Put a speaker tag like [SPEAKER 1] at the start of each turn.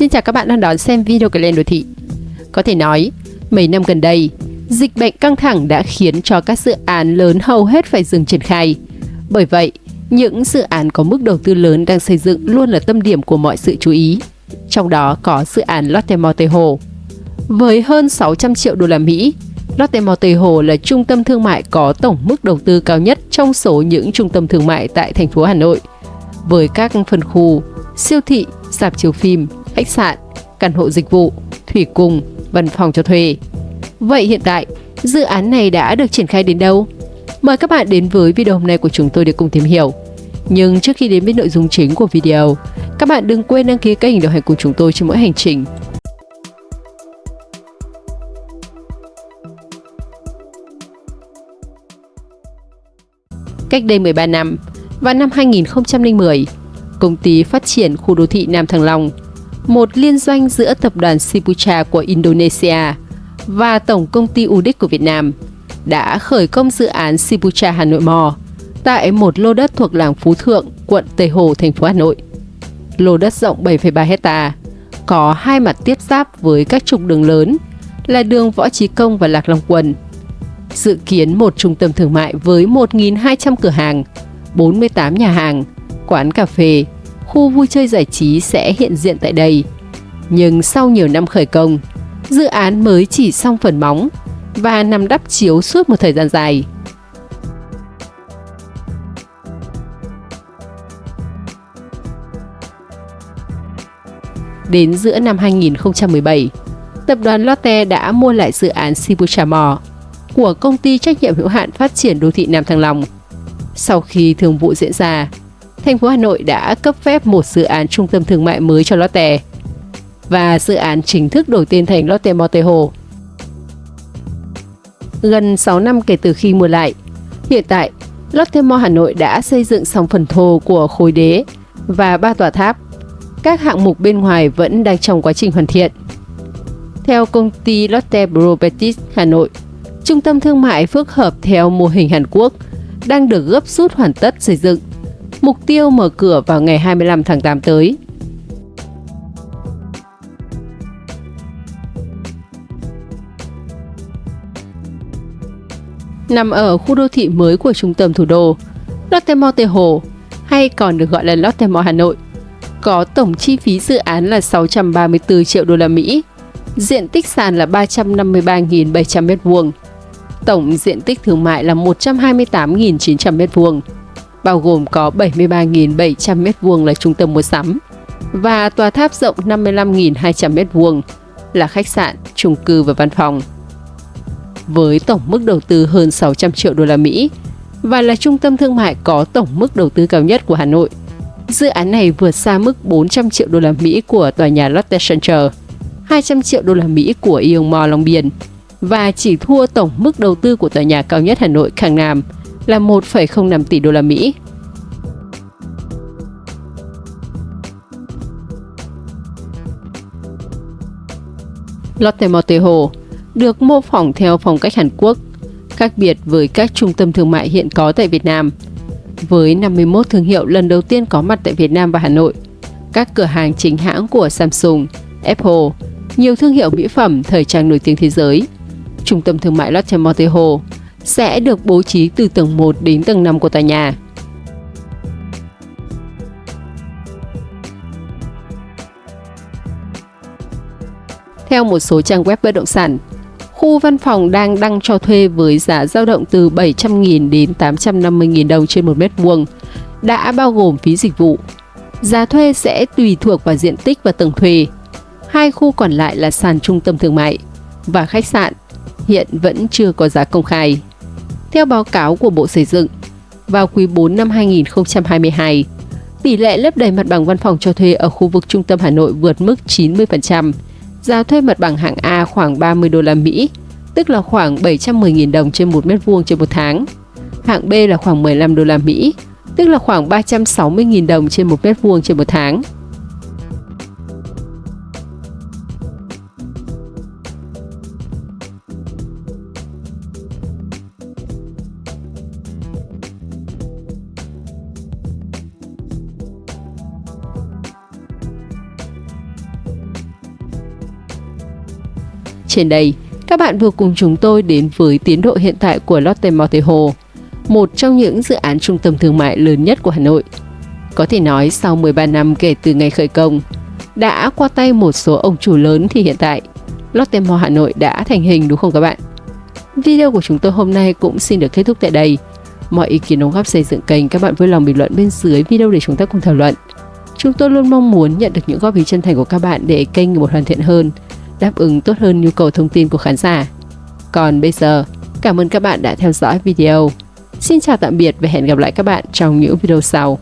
[SPEAKER 1] Xin chào các bạn đang đón xem video của Lên Đô Thị. Có thể nói, mấy năm gần đây, dịch bệnh căng thẳng đã khiến cho các dự án lớn hầu hết phải dừng triển khai. Bởi vậy, những dự án có mức đầu tư lớn đang xây dựng luôn là tâm điểm của mọi sự chú ý. Trong đó có dự án Lotte Mall Tây Hồ. Với hơn 600 triệu đô la Mỹ, Lotte Mall Tây Hồ là trung tâm thương mại có tổng mức đầu tư cao nhất trong số những trung tâm thương mại tại thành phố Hà Nội. Với các phân khu, siêu thị, sạp chiếu phim, khách sạn, căn hộ dịch vụ, thủy cung, văn phòng cho thuê. Vậy hiện tại, dự án này đã được triển khai đến đâu? Mời các bạn đến với video hôm nay của chúng tôi để cùng tìm hiểu. Nhưng trước khi đến với nội dung chính của video, các bạn đừng quên đăng ký kênh đồng hành cùng chúng tôi trên mỗi hành trình. Cách đây 13 năm, vào năm 2010, công ty phát triển khu đô thị Nam Thăng Long, một liên doanh giữa tập đoàn Sipucha của Indonesia và Tổng công ty UDIC của Việt Nam đã khởi công dự án Sipucha Hà Nội Mò tại một lô đất thuộc làng Phú Thượng, quận Tây Hồ, thành phố Hà Nội. Lô đất rộng 7,3 hecta, có hai mặt tiếp giáp với các trục đường lớn là đường Võ Trí Công và Lạc Long Quân. Dự kiến một trung tâm thương mại với 1.200 cửa hàng, 48 nhà hàng, quán cà phê, khu vui chơi giải trí sẽ hiện diện tại đây. Nhưng sau nhiều năm khởi công, dự án mới chỉ xong phần móng và nằm đắp chiếu suốt một thời gian dài. Đến giữa năm 2017, tập đoàn Lotte đã mua lại dự án Sibucha Mall của công ty trách nhiệm hữu hạn phát triển đô thị Nam Thăng Long. Sau khi thương vụ diễn ra, thành phố Hà Nội đã cấp phép một dự án trung tâm thương mại mới cho Lotte và dự án chính thức đổi tên thành Lotte Motte Hồ. Gần 6 năm kể từ khi mua lại, hiện tại Lotte Mall Hà Nội đã xây dựng xong phần thô của khối đế và ba tòa tháp. Các hạng mục bên ngoài vẫn đang trong quá trình hoàn thiện. Theo công ty Lotte Properties Hà Nội, trung tâm thương mại phức hợp theo mô hình Hàn Quốc đang được gấp rút hoàn tất xây dựng mục tiêu mở cửa vào ngày 25 tháng 8 tới. Nằm ở khu đô thị mới của trung tâm thủ đô, Lotte Mall Tây Hồ, hay còn được gọi là Lotte Mall Hà Nội, có tổng chi phí dự án là 634 triệu đô la Mỹ, diện tích sàn là 353.700 m2, tổng diện tích thương mại là 128.900 m2 bao gồm có 73.700 m2 là trung tâm mua sắm và tòa tháp rộng 55.200 m2 là khách sạn, chung cư và văn phòng. Với tổng mức đầu tư hơn 600 triệu đô la Mỹ và là trung tâm thương mại có tổng mức đầu tư cao nhất của Hà Nội. Dự án này vượt xa mức 400 triệu đô la Mỹ của tòa nhà Lotte Center, 200 triệu đô la Mỹ của Ion Mall Long Biên và chỉ thua tổng mức đầu tư của tòa nhà cao nhất Hà Nội Khang Nam là 1,05 tỷ đô la Mỹ. Lotte Moteho được mô phỏng theo phong cách Hàn Quốc, khác biệt với các trung tâm thương mại hiện có tại Việt Nam. Với 51 thương hiệu lần đầu tiên có mặt tại Việt Nam và Hà Nội, các cửa hàng chính hãng của Samsung, Apple, nhiều thương hiệu mỹ phẩm thời trang nổi tiếng thế giới. Trung tâm thương mại Lotte Moteho sẽ được bố trí từ tầng 1 đến tầng 5 của tòa nhà. Theo một số trang web bất động sản, khu văn phòng đang đăng cho thuê với giá dao động từ 700.000 đến 850.000 đồng trên một mét vuông, đã bao gồm phí dịch vụ. Giá thuê sẽ tùy thuộc vào diện tích và tầng thuê. Hai khu còn lại là sàn trung tâm thương mại và khách sạn, hiện vẫn chưa có giá công khai. Theo báo cáo của Bộ Xây dựng, vào quý 4 năm 2022, tỷ lệ lấp đầy mặt bằng văn phòng cho thuê ở khu vực trung tâm Hà Nội vượt mức 90%, giá thuê mặt bằng hạng A khoảng 30 đô la Mỹ, tức là khoảng 710.000 đồng trên 1 mét vuông trên một tháng. Hạng B là khoảng 15 đô la Mỹ, tức là khoảng 360.000 đồng trên 1 mét vuông trên một tháng. Trên đây, các bạn vừa cùng chúng tôi đến với tiến độ hiện tại của Lotte Mart Hồ, một trong những dự án trung tâm thương mại lớn nhất của Hà Nội. Có thể nói sau 13 năm kể từ ngày khởi công, đã qua tay một số ông chủ lớn thì hiện tại Lotte Mall Hà Nội đã thành hình đúng không các bạn? Video của chúng tôi hôm nay cũng xin được kết thúc tại đây. Mọi ý kiến đóng góp xây dựng kênh các bạn vui lòng bình luận bên dưới video để chúng ta cùng thảo luận. Chúng tôi luôn mong muốn nhận được những góp ý chân thành của các bạn để kênh một hoàn thiện hơn, đáp ứng tốt hơn nhu cầu thông tin của khán giả. Còn bây giờ, cảm ơn các bạn đã theo dõi video. Xin chào tạm biệt và hẹn gặp lại các bạn trong những video sau.